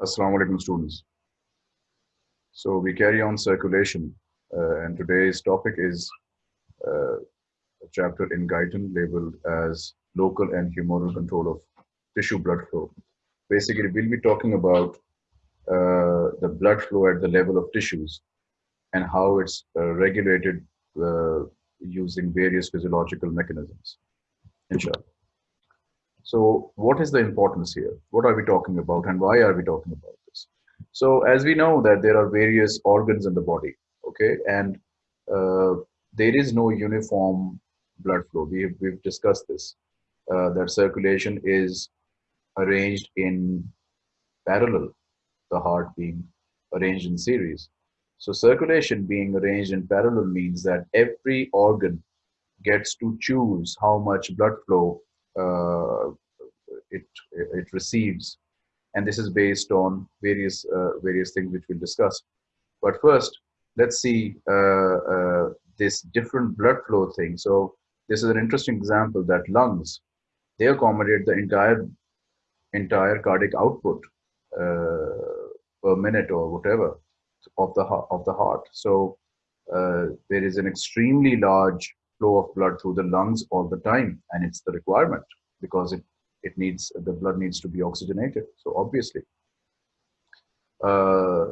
Assalamu alaikum students. So we carry on circulation uh, and today's topic is uh, a chapter in Guyton labeled as local and humoral control of tissue blood flow. Basically, we'll be talking about uh, the blood flow at the level of tissues and how it's uh, regulated uh, using various physiological mechanisms. Inshallah. So what is the importance here? What are we talking about and why are we talking about this? So as we know that there are various organs in the body, okay, and uh, there is no uniform blood flow. We, we've discussed this, uh, that circulation is arranged in parallel, the heart being arranged in series. So circulation being arranged in parallel means that every organ gets to choose how much blood flow it it receives, and this is based on various uh, various things which we'll discuss. But first, let's see uh, uh, this different blood flow thing. So this is an interesting example that lungs they accommodate the entire entire cardiac output uh, per minute or whatever of the of the heart. So uh, there is an extremely large flow of blood through the lungs all the time, and it's the requirement because it it needs the blood needs to be oxygenated. So obviously, uh,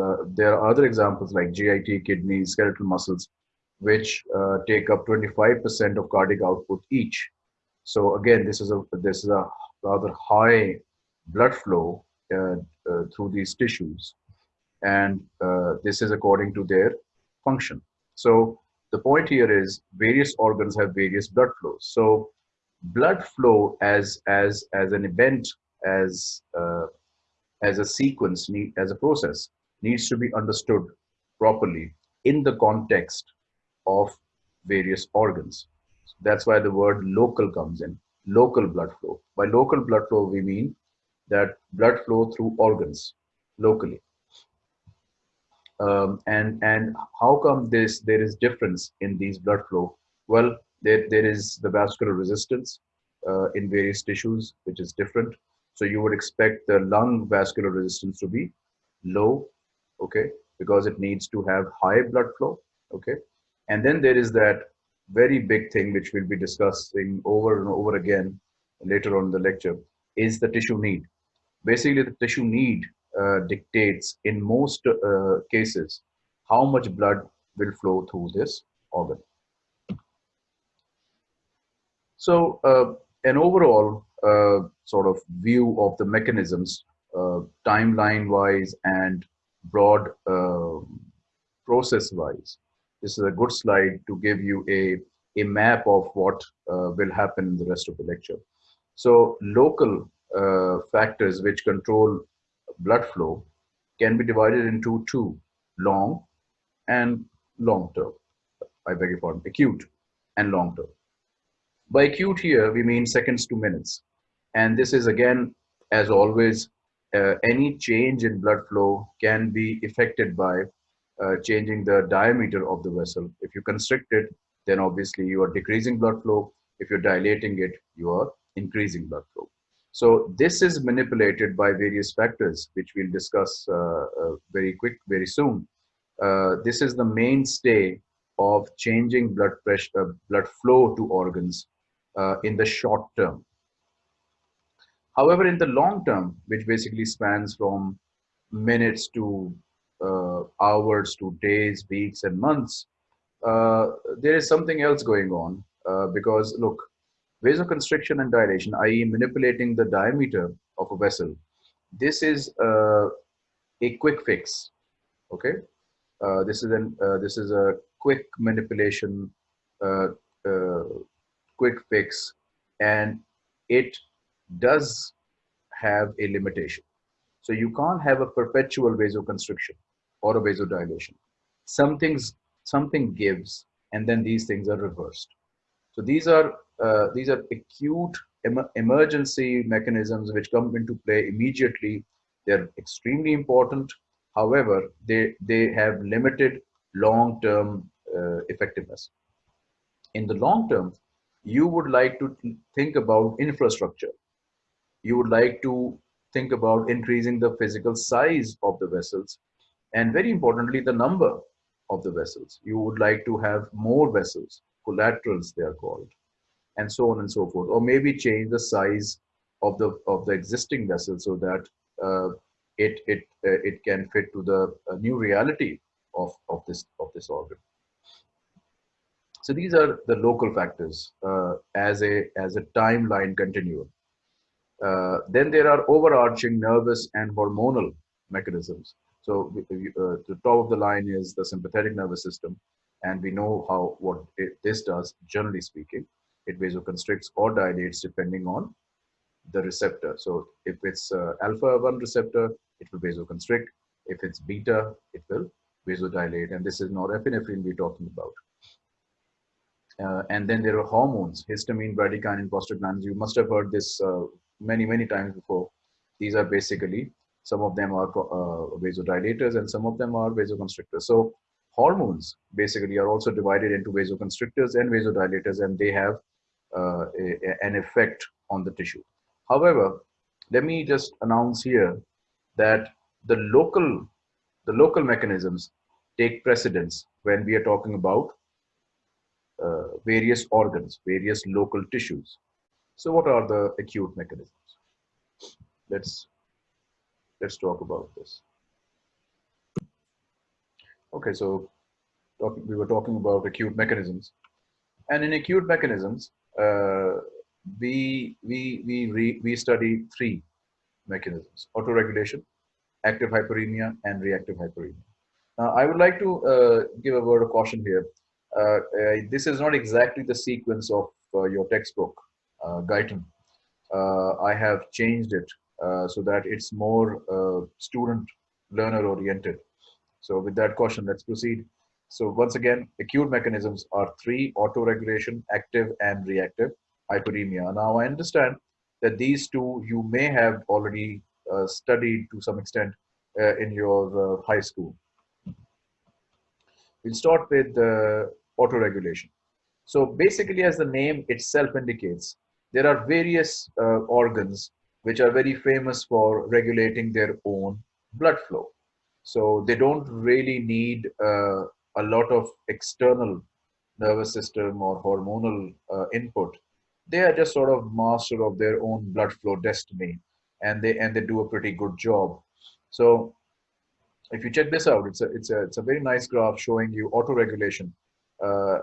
uh, there are other examples like GIT, kidneys, skeletal muscles, which uh, take up 25% of cardiac output each. So again, this is a this is a rather high blood flow uh, uh, through these tissues, and uh, this is according to their function. So the point here is various organs have various blood flows. So blood flow as as as an event as uh, as a sequence need, as a process needs to be understood properly in the context of various organs. So that's why the word local comes in local blood flow. By local blood flow we mean that blood flow through organs locally um, and and how come this there is difference in these blood flow well there, there is the vascular resistance uh, in various tissues, which is different. So you would expect the lung vascular resistance to be low, okay, because it needs to have high blood flow, okay. And then there is that very big thing which we'll be discussing over and over again later on in the lecture is the tissue need. Basically, the tissue need dictates in most uh, cases how much blood will flow through this organ. So uh, an overall uh, sort of view of the mechanisms, uh, timeline wise and broad uh, process wise. This is a good slide to give you a, a map of what uh, will happen in the rest of the lecture. So local uh, factors which control blood flow can be divided into two, long and long term. I beg your pardon, acute and long term. By acute here, we mean seconds to minutes. And this is again, as always, uh, any change in blood flow can be affected by uh, changing the diameter of the vessel. If you constrict it, then obviously you are decreasing blood flow. If you're dilating it, you are increasing blood flow. So this is manipulated by various factors, which we'll discuss uh, uh very quick, very soon. Uh, this is the mainstay of changing blood pressure, uh, blood flow to organs uh, in the short term. However, in the long term, which basically spans from minutes to uh, hours to days, weeks, and months, there is something else going on because look, vasoconstriction and dilation, i.e., manipulating the diameter of a vessel, this is uh, a quick fix. Okay, uh, this is an this is a quick manipulation quick fix and it does have a limitation. So you can't have a perpetual vasoconstriction or a vasodilation. Something's, something gives and then these things are reversed. So these are, uh, these are acute em emergency mechanisms which come into play immediately. They're extremely important. However, they, they have limited long-term uh, effectiveness. In the long term, you would like to think about infrastructure. You would like to think about increasing the physical size of the vessels and very importantly, the number of the vessels. You would like to have more vessels, collaterals they are called, and so on and so forth. Or maybe change the size of the of the existing vessel so that uh, it it uh, it can fit to the uh, new reality of of this of this organ. So these are the local factors uh, as a as a timeline continuum. Uh, then there are overarching nervous and hormonal mechanisms. So uh, the top of the line is the sympathetic nervous system, and we know how what it, this does. Generally speaking, it vasoconstricts or dilates depending on the receptor. So if it's uh, alpha one receptor, it will vasoconstrict. If it's beta, it will vasodilate, and this is norepinephrine we're talking about. Uh, and then there are hormones, histamine, bradykinin, prostaglandins. You must have heard this uh, many, many times before. These are basically, some of them are uh, vasodilators and some of them are vasoconstrictors. So hormones basically are also divided into vasoconstrictors and vasodilators and they have uh, a, an effect on the tissue. However, let me just announce here that the local, the local mechanisms take precedence when we are talking about uh, various organs, various local tissues. So what are the acute mechanisms? Let's, let's talk about this. Okay, so we were talking about acute mechanisms. And in acute mechanisms, uh, we, we, we, re, we study three mechanisms, autoregulation, active hyperemia, and reactive hyperemia. Now, I would like to uh, give a word of caution here. Uh, uh this is not exactly the sequence of uh, your textbook, uh, Guyton. Uh, I have changed it so that it's more student learner oriented. So with that caution, let's proceed. So once again, acute mechanisms are three, autoregulation, active and reactive hyperemia. Now I understand that these two you may have already uh, studied to some extent uh, in your uh, high school. We'll start with uh, autoregulation. So basically as the name itself indicates, there are various uh, organs which are very famous for regulating their own blood flow. So they don't really need uh, a lot of external nervous system or hormonal input. They are just sort of master of their own blood flow destiny and they and they do a pretty good job. So if you check this out it's a it's a it's a very nice graph showing you auto regulation uh,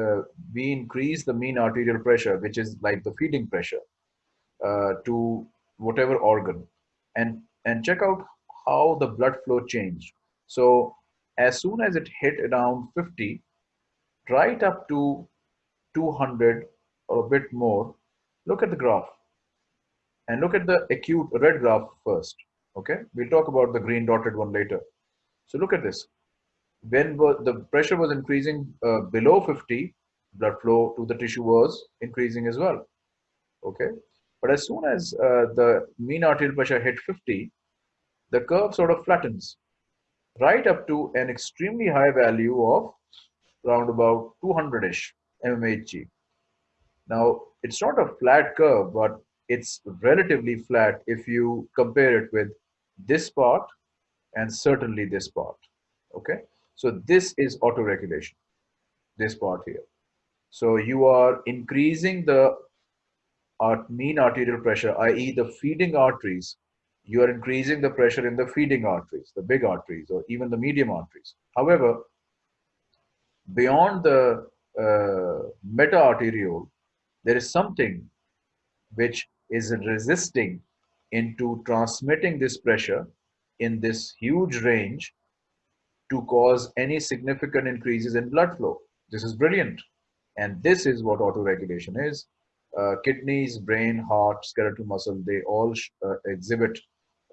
uh, we increase the mean arterial pressure which is like the feeding pressure uh, to whatever organ. And and check out how the blood flow changed so as soon as it hit around 50 right up to 200 or a bit more, look at the graph and look at the acute red graph first. Okay, we'll talk about the green dotted one later. So look at this. When the pressure was increasing uh, below 50, blood flow to the tissue was increasing as well. Okay, but as soon as uh, the mean arterial pressure hit 50, the curve sort of flattens right up to an extremely high value of around about 200-ish mmHg. Now, it's not a flat curve, but it's relatively flat if you compare it with this part and certainly this part. Okay, so this is auto-regulation, this part here. So you are increasing the mean arterial pressure, i.e. the feeding arteries, you are increasing the pressure in the feeding arteries, the big arteries, or even the medium arteries. However, beyond the uh, meta-arteriole, there is something which is resisting into transmitting this pressure in this huge range to cause any significant increases in blood flow. This is brilliant. And this is what autoregulation is. Uh, kidneys, brain, heart, skeletal muscle, they all uh, exhibit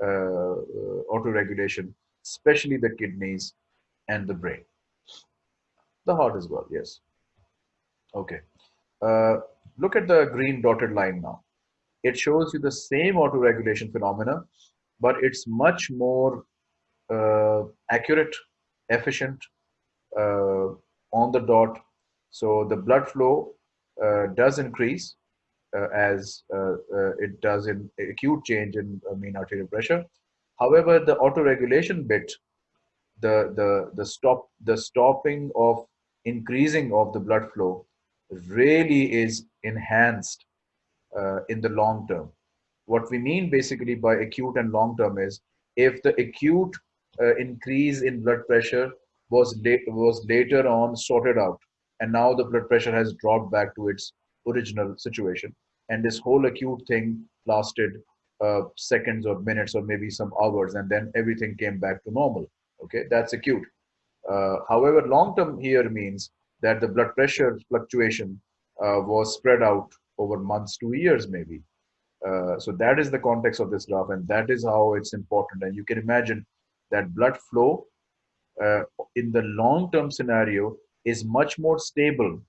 uh, uh, autoregulation, especially the kidneys and the brain. The heart as well, yes. Okay. Uh, Look at the green dotted line now. It shows you the same autoregulation phenomena, but it's much more uh, accurate, efficient, uh, on the dot. So the blood flow uh, does increase as uh, uh, it does in acute change in mean arterial pressure. However, the autoregulation bit, the, the, the, stop, the stopping of increasing of the blood flow really is enhanced uh, in the long term. What we mean basically by acute and long term is if the acute uh, increase in blood pressure was, was later on sorted out and now the blood pressure has dropped back to its original situation. And this whole acute thing lasted uh, seconds or minutes or maybe some hours and then everything came back to normal. Okay that's acute. Uh, however long term here means that the blood pressure fluctuation uh, was spread out over months to years maybe. Uh, so that is the context of this graph and that is how it's important. And you can imagine that blood flow uh, in the long term scenario is much more stable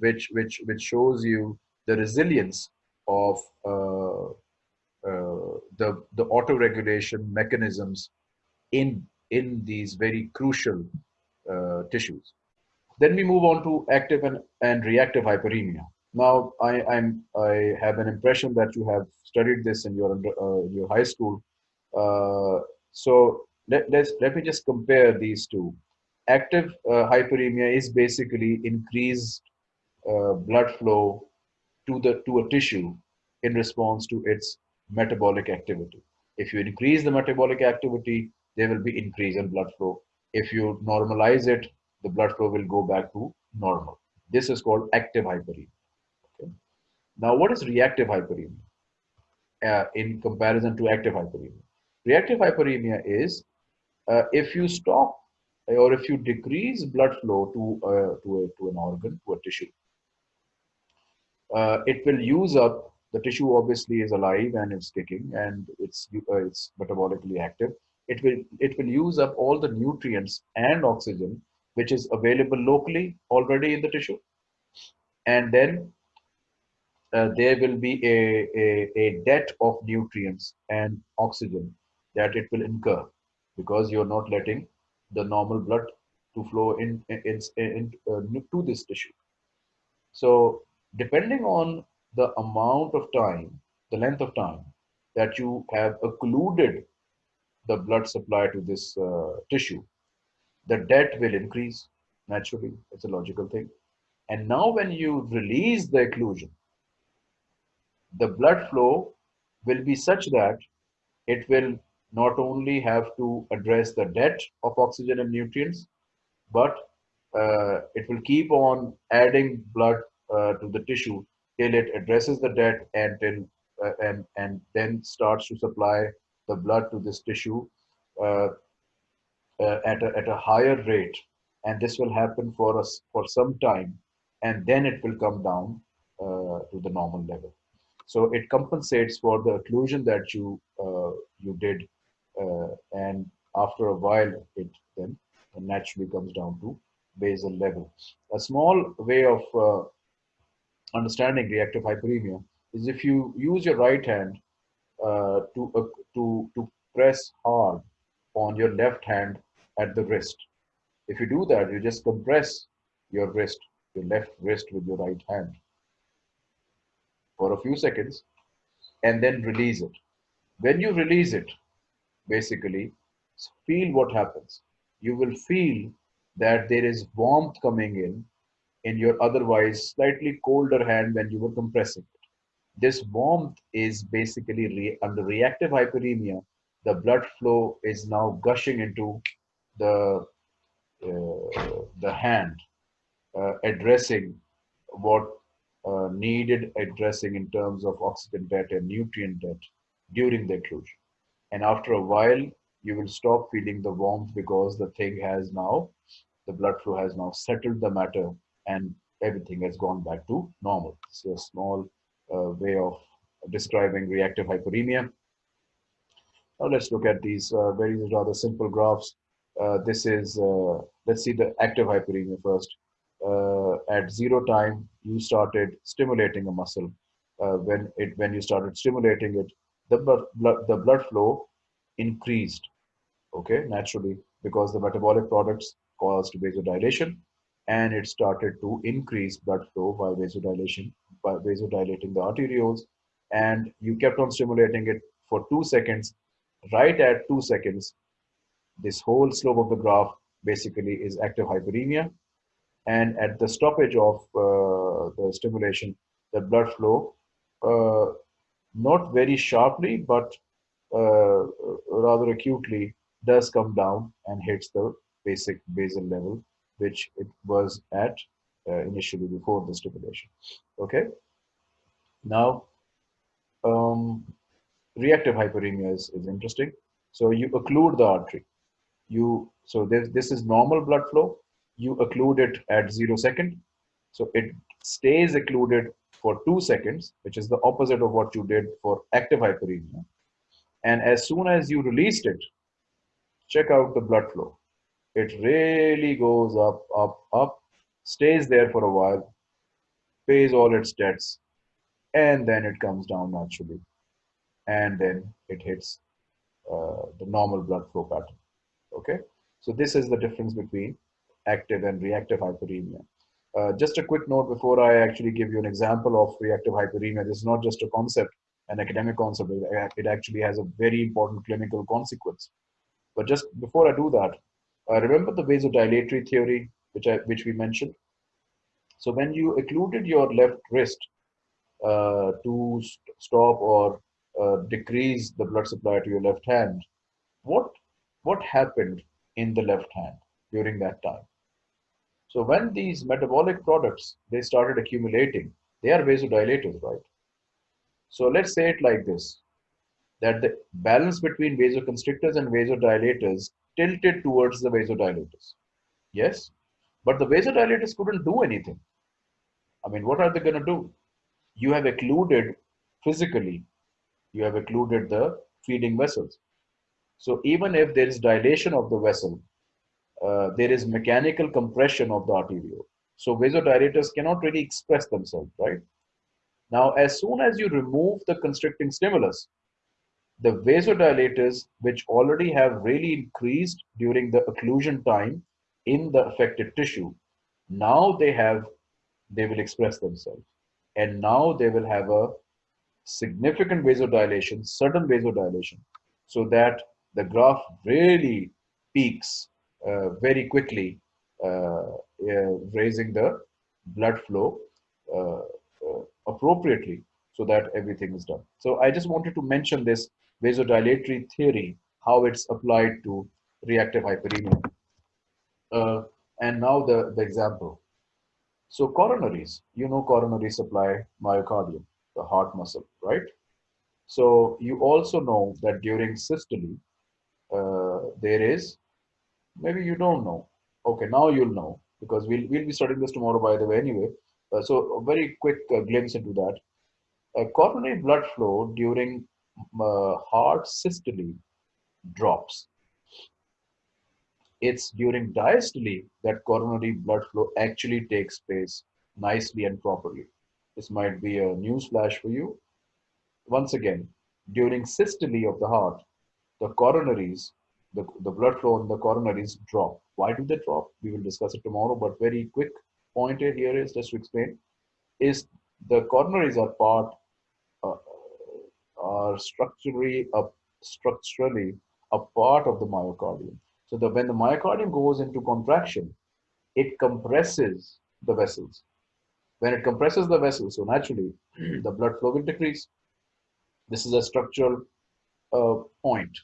which which which shows you the resilience of uh, uh, the the auto regulation mechanisms in in these very crucial tissues. Then we move on to active and, and reactive hyperemia. Now I, I'm I have an impression that you have studied this in your uh, your high school. Uh, so let, let's let me just compare these two active uh, hyperemia is basically increased uh, blood flow to the to a tissue in response to its metabolic activity. If you increase the metabolic activity, there will be increase in blood flow. If you normalize it, the blood flow will go back to normal. This is called active hyperemia. Okay. Now, what is reactive hyperemia uh, in comparison to active hyperemia? Reactive hyperemia is uh, if you stop or if you decrease blood flow to, uh, to, a, to an organ, to a tissue, uh, it will use up, the tissue obviously is alive and it's kicking and it's, uh, it's metabolically active. It will, it will use up all the nutrients and oxygen which is available locally already in the tissue. And then uh, there will be a, a, a debt of nutrients and oxygen that it will incur because you're not letting the normal blood to flow in, in, in, in uh, to this tissue. So depending on the amount of time, the length of time that you have occluded the blood supply to this uh, tissue, the debt will increase naturally. It's a logical thing. And now when you release the occlusion, the blood flow will be such that it will not only have to address the debt of oxygen and nutrients, but uh, it will keep on adding blood uh, to the tissue till it addresses the debt and till uh, and and then starts to supply the blood to this tissue uh, uh, at a, at a higher rate, and this will happen for us for some time, and then it will come down uh, to the normal level. So it compensates for the occlusion that you you did and after a while it then naturally comes down to basal level. A small way of uh, understanding reactive hyperemia is if you use your right hand uh, to, uh, to, to press hard on your left hand at the wrist. If you do that, you just compress your wrist, your left wrist with your right hand for a few seconds and then release it. When you release it, basically feel what happens. You will feel that there is warmth coming in in your otherwise slightly colder hand when you were compressing it. This warmth is basically re under reactive hyperemia. The blood flow is now gushing into the uh, the hand, uh, addressing what uh, needed addressing in terms of oxygen debt and nutrient debt during the occlusion and after a while you will stop feeling the warmth because the thing has now the blood flow has now settled the matter and everything has gone back to normal. So a small uh, way of describing reactive hyperemia. Now let's look at these uh, very rather simple graphs. Uh, this is uh, let's see the active hyperemia first. Uh, at zero time you started stimulating a muscle. Uh, when it when you started stimulating it the blood, the blood flow increased, okay, naturally, because the metabolic products caused vasodilation and it started to increase blood flow by vasodilation by vasodilating the arterioles. And you kept on stimulating it for two seconds. Right at two seconds this whole slope of the graph basically is active hyperemia. And at the stoppage of uh, the stimulation the blood flow uh, not very sharply but uh, rather acutely does come down and hits the basic basal level which it was at uh, initially before the stimulation. Okay? Now um, reactive hyperemia is, is interesting. So you occlude the artery. You so this this is normal blood flow. You occlude it at zero second. So it stays occluded for two seconds which is the opposite of what you did for active hyperemia. And as soon as you released it check out the blood flow. It really goes up up up stays there for a while pays all its debts and then it comes down naturally. And then it hits uh, the normal blood flow pattern. Okay? So this is the difference between active and reactive hyperemia uh, just a quick note before I actually give you an example of reactive hyperemia. This is not just a concept, an academic concept. It actually has a very important clinical consequence. But just before I do that, uh, remember the vasodilatory theory, which I which we mentioned. So when you occluded your left wrist uh, to st stop or uh, decrease the blood supply to your left hand, what what happened in the left hand during that time? So when these metabolic products, they started accumulating, they are vasodilators, right? So let's say it like this, that the balance between vasoconstrictors and vasodilators tilted towards the vasodilators. Yes, but the vasodilators couldn't do anything. I mean, what are they going to do? You have occluded physically, you have occluded the feeding vessels. So even if there is dilation of the vessel, uh, there is mechanical compression of the arteriole. So vasodilators cannot really express themselves, right? Now, as soon as you remove the constricting stimulus, the vasodilators, which already have really increased during the occlusion time in the affected tissue, now they have, they will express themselves. And now they will have a significant vasodilation, sudden vasodilation, so that the graph really peaks very quickly, uh, raising the blood flow uh, appropriately so that everything is done. So I just wanted to mention this vasodilatory theory, how it's applied to reactive hyperemia. Uh, and now the, the example. So coronaries, you know coronaries supply myocardium, the heart muscle, right? So you also know that during systole, uh, there is maybe you don't know. Okay now you'll know because we'll, we'll be studying this tomorrow by the way anyway. Uh, so a very quick uh, glimpse into that. Uh, coronary blood flow during uh, heart systole drops. It's during diastole that coronary blood flow actually takes place nicely and properly. This might be a news flash for you. Once again during systole of the heart the coronaries the, the blood flow in the coronaries drop. Why do they drop? We will discuss it tomorrow, but very quick point here is just to explain, is the coronaries are part, uh, are structurally, uh, structurally a part of the myocardium. So that when the myocardium goes into contraction, it compresses the vessels. When it compresses the vessels, so naturally the blood flow will decrease. This is a structural uh, point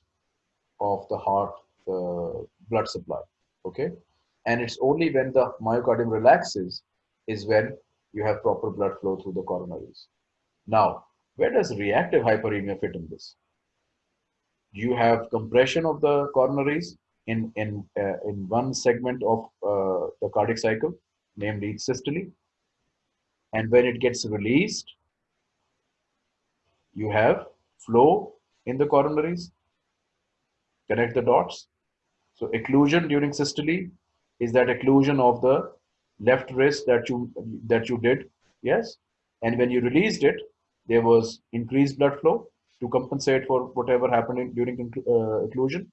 of the heart uh, blood supply okay? And it's only when the myocardium relaxes is when you have proper blood flow through the coronaries. Now where does reactive hyperemia fit in this? You have compression of the coronaries in in uh, in one segment of uh, the cardiac cycle namely systole. And when it gets released you have flow in the coronaries Connect the dots. So occlusion during systole is that occlusion of the left wrist that you that you did, yes. And when you released it, there was increased blood flow to compensate for whatever happened during uh, occlusion.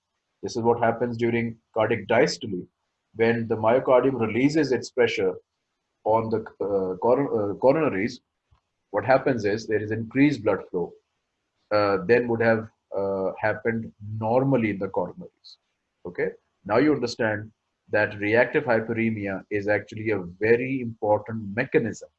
This is what happens during cardiac diastole when the myocardium releases its pressure on the uh, uh, coronaries. what happens is there is increased blood flow, uh, then would have happened normally in the coronaries. Okay, now you understand that reactive hyperemia is actually a very important mechanism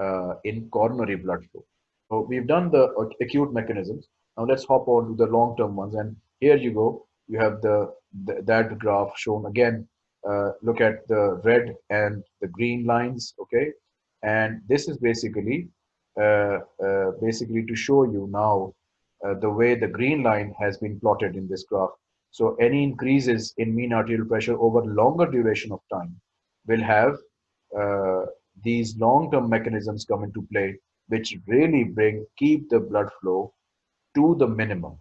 uh, in coronary blood flow. So we've done the acute mechanisms. Now let's hop on to the long-term ones. And here you go. You have the, the that graph shown again. Uh, look at the red and the green lines. Okay, and this is basically uh, uh, basically to show you now uh, the way the green line has been plotted in this graph. So any increases in mean arterial pressure over longer duration of time will have uh, these long-term mechanisms come into play, which really bring keep the blood flow to the minimum.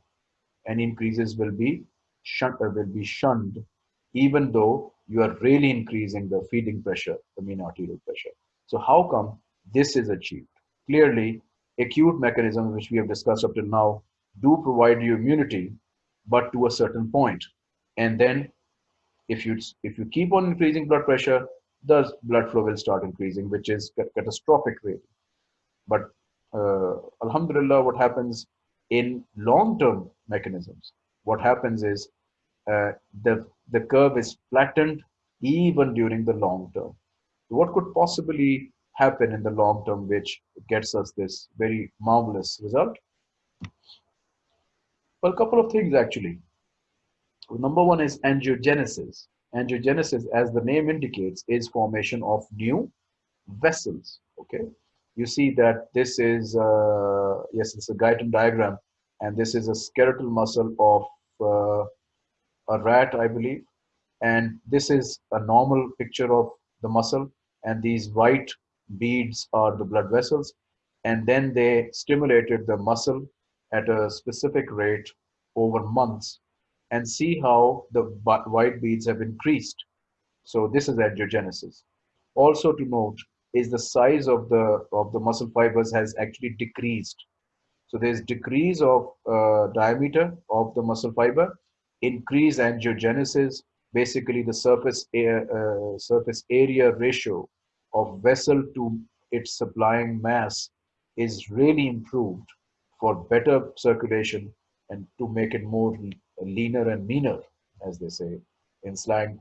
And increases will be shunned, uh, will be shunned, even though you are really increasing the feeding pressure, the mean arterial pressure. So how come this is achieved? Clearly, acute mechanisms, which we have discussed up till now, do provide you immunity, but to a certain point. And then if you, if you keep on increasing blood pressure, the blood flow will start increasing, which is catastrophic really. But uh, Alhamdulillah, what happens in long-term mechanisms, what happens is uh, the, the curve is flattened even during the long term. What could possibly happen in the long term which gets us this very marvelous result? Well, a couple of things actually. Number one is angiogenesis. Angiogenesis, as the name indicates, is formation of new vessels. Okay, you see that this is uh, yes, it's a Guyton diagram, and this is a skeletal muscle of uh, a rat, I believe, and this is a normal picture of the muscle, and these white beads are the blood vessels and then they stimulated the muscle at a specific rate over months and see how the white beads have increased. So this is angiogenesis. Also to note is the size of the of the muscle fibers has actually decreased. So there's decrease of uh, diameter of the muscle fiber, increase angiogenesis, basically the surface air, uh, surface area ratio of vessel to its supplying mass is really improved for better circulation and to make it more leaner and meaner, as they say in slang.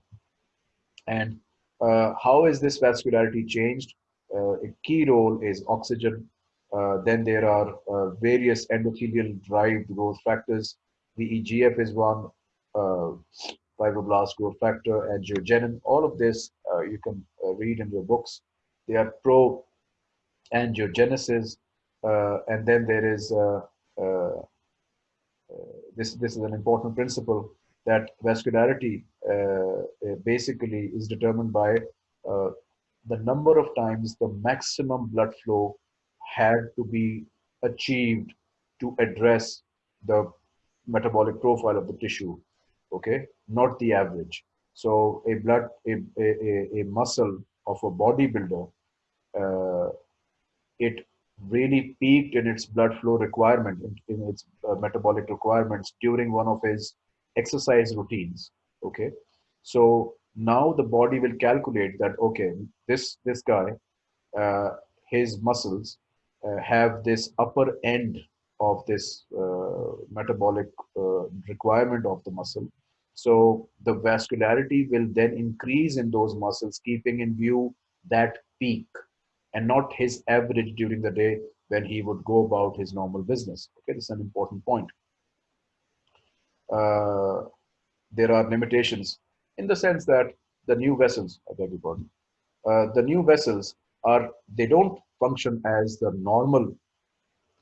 And uh, how is this vascularity changed? Uh, a key role is oxygen. Uh, then there are uh, various endothelial derived growth factors. The EGF is one, uh, fibroblast growth factor, angiogenin. All of this uh, you can uh, read in your books. They are pro angiogenesis, uh, and then there is this. This is an important principle that vascularity basically is determined by the number of times the maximum blood flow had to be achieved to address the metabolic profile of the tissue okay not the average. So a blood a, a, a muscle of a bodybuilder uh, it really peaked in its blood flow requirement in, in its uh, metabolic requirements during one of his exercise routines okay? So now the body will calculate that okay this this guy uh, his muscles uh, have this upper end of this uh, metabolic uh, requirement of the muscle so the vascularity will then increase in those muscles, keeping in view that peak and not his average during the day when he would go about his normal business. Okay, this is an important point. Uh, there are limitations in the sense that the new vessels, I beg your pardon, uh, the new vessels are, they don't function as the normal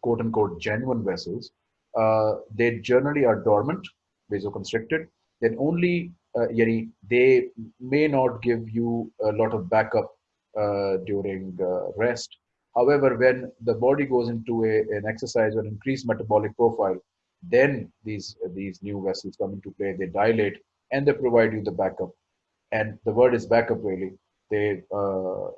quote unquote genuine vessels. Uh, they generally are dormant, vasoconstricted, then only uh, they may not give you a lot of backup uh, during uh, rest. However, when the body goes into a, an exercise or increased metabolic profile, then these these new vessels come into play. They dilate and they provide you the backup. And the word is backup really. They uh,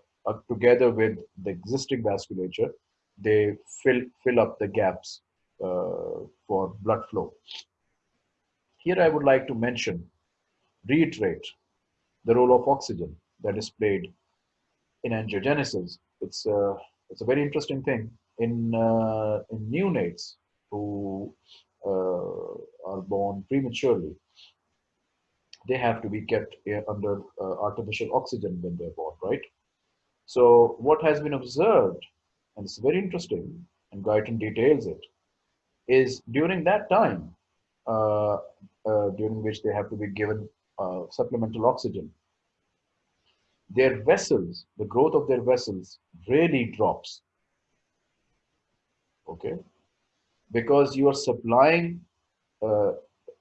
together with the existing vasculature, they fill fill up the gaps uh, for blood flow. Here I would like to mention, reiterate the role of oxygen that is played in angiogenesis. It's, uh, it's a very interesting thing in uh, in neonates who uh, are born prematurely. They have to be kept under uh, artificial oxygen when they're born, right? So what has been observed, and it's very interesting, and Guyton details it, is during that time, uh, uh, during which they have to be given uh, supplemental oxygen, their vessels, the growth of their vessels really drops. Okay? Because you are supplying uh,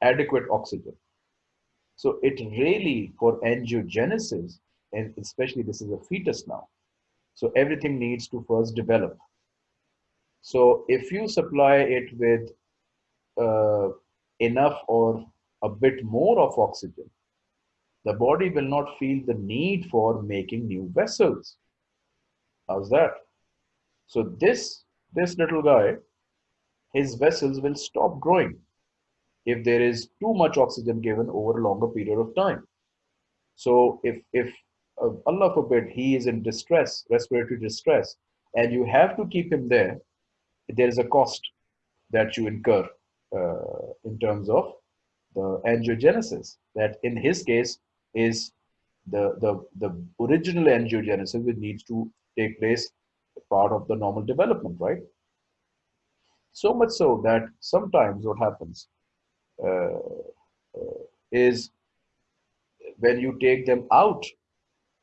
adequate oxygen. So it really, for angiogenesis, and especially this is a fetus now, so everything needs to first develop. So if you supply it with uh, enough or a bit more of oxygen, the body will not feel the need for making new vessels. How's that? So this, this little guy, his vessels will stop growing if there is too much oxygen given over a longer period of time. So if, if uh, Allah forbid, he is in distress, respiratory distress, and you have to keep him there, there is a cost that you incur uh, in terms of the angiogenesis that in his case is the, the, the original angiogenesis which needs to take place part of the normal development, right? So much so that sometimes what happens uh, uh, is when you take them out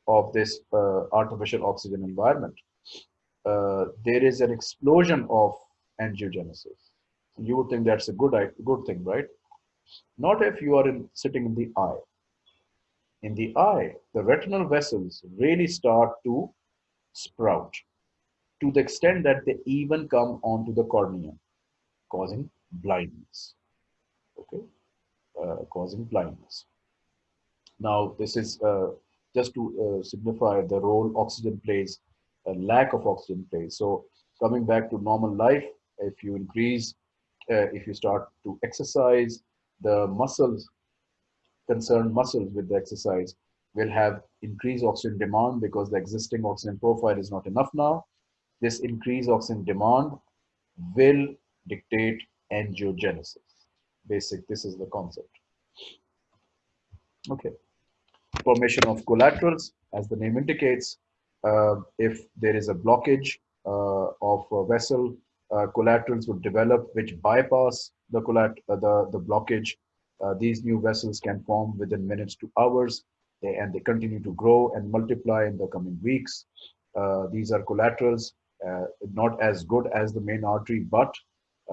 of this uh, artificial oxygen environment, uh, there is an explosion of angiogenesis. You would think that's a good, good thing, right? Not if you are in, sitting in the eye in the eye, the retinal vessels really start to sprout to the extent that they even come onto the cornea, causing blindness. Okay, uh, causing blindness. Now, this is uh, just to uh, signify the role oxygen plays, a lack of oxygen plays. So, coming back to normal life, if you increase, uh, if you start to exercise, the muscles concerned muscles with the exercise will have increased oxygen demand because the existing oxygen profile is not enough now. This increased oxygen demand will dictate angiogenesis. Basic, this is the concept. Okay. Formation of collaterals, as the name indicates, uh, if there is a blockage uh, of a vessel, collaterals would develop which bypass the, uh, the, the blockage uh, these new vessels can form within minutes to hours, they, and they continue to grow and multiply in the coming weeks. Uh, these are collaterals, uh, not as good as the main artery, but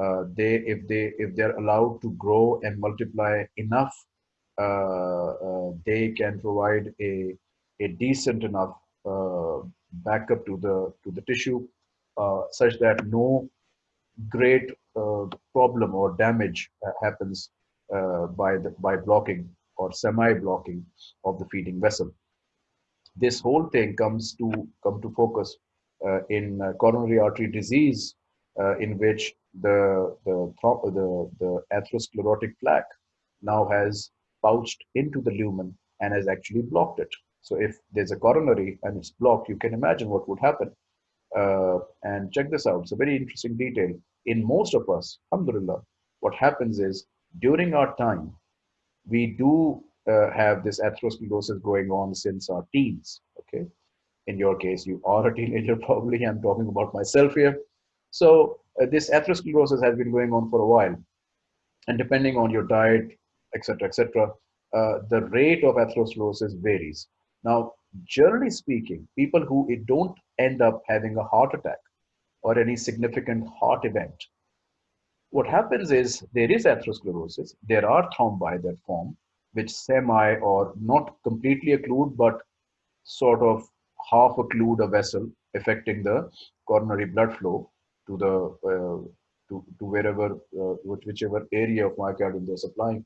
uh, they, if they, if they're allowed to grow and multiply enough, uh, uh, they can provide a, a decent enough backup to the to the tissue, such that no great problem or damage happens uh, by, the, by blocking or semi-blocking of the feeding vessel. This whole thing comes to come to focus uh, in uh, coronary artery disease, uh, in which the the, the the atherosclerotic plaque now has pouched into the lumen and has actually blocked it. So if there's a coronary and it's blocked, you can imagine what would happen. Uh, and check this out. It's a very interesting detail. In most of us, alhamdulillah, what happens is during our time, we do uh, have this atherosclerosis going on since our teens. Okay, in your case, you are a teenager probably. I'm talking about myself here. So uh, this atherosclerosis has been going on for a while, and depending on your diet, etc., etc., uh, the rate of atherosclerosis varies. Now, generally speaking, people who don't end up having a heart attack or any significant heart event what happens is there is atherosclerosis. There are thrombi that form, which semi or not completely occlude, but sort of half occlude a vessel, affecting the coronary blood flow to the uh, to, to wherever uh, whichever area of myocardium they're supplying,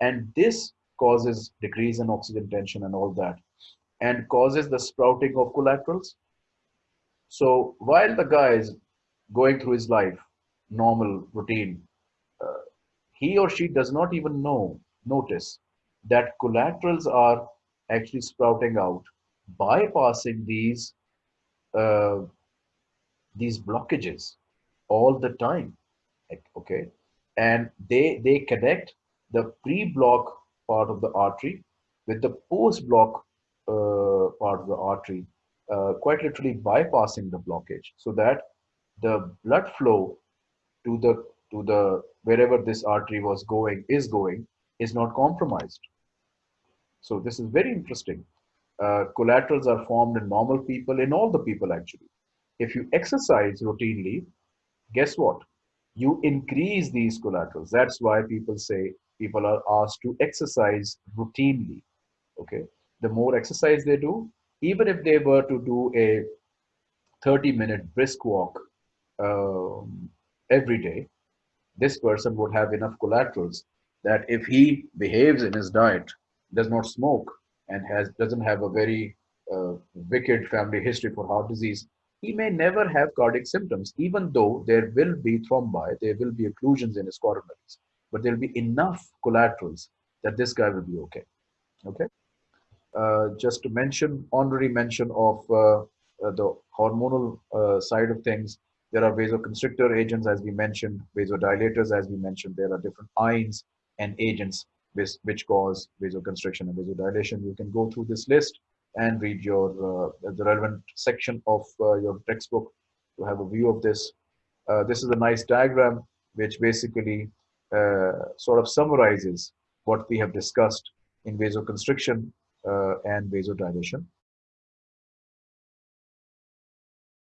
and this causes decrease in oxygen tension and all that, and causes the sprouting of collaterals. So while the guy is going through his life normal routine, uh, he or she does not even know, notice that collaterals are actually sprouting out, bypassing these uh, these blockages all the time. Okay, and they they connect the pre-block part of the artery with the post-block part of the artery, uh, quite literally bypassing the blockage, so that the blood flow to the to the wherever this artery was going is going is not compromised. So this is very interesting. Uh, collaterals are formed in normal people, in all the people actually. If you exercise routinely, guess what? You increase these collaterals. That's why people say people are asked to exercise routinely. Okay. The more exercise they do, even if they were to do a 30 minute brisk walk um, every day, this person would have enough collaterals that if he behaves in his diet, does not smoke, and has doesn't have a very uh, wicked family history for heart disease, he may never have cardiac symptoms, even though there will be thrombi, there will be occlusions in his coronaries, but there will be enough collaterals that this guy will be okay. Okay. Uh, just to mention, honorary mention of uh, uh the hormonal side of things, there are vasoconstrictor agents, as we mentioned, vasodilators, as we mentioned. There are different ions and agents which, cause vasoconstriction and vasodilation. You can go through this list and read your uh, the relevant section of uh, your textbook to have a view of this. Uh, this is a nice diagram which basically sort of summarizes what we have discussed in vasoconstriction Uh, and vasodilation.